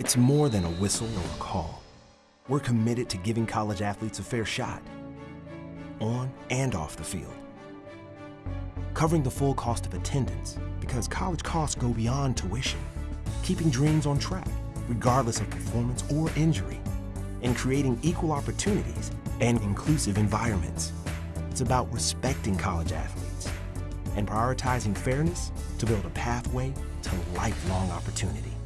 It's more than a whistle or a call. We're committed to giving college athletes a fair shot, on and off the field. Covering the full cost of attendance because college costs go beyond tuition. Keeping dreams on track, regardless of performance or injury. And creating equal opportunities and inclusive environments. It's about respecting college athletes and prioritizing fairness to build a pathway to lifelong opportunity.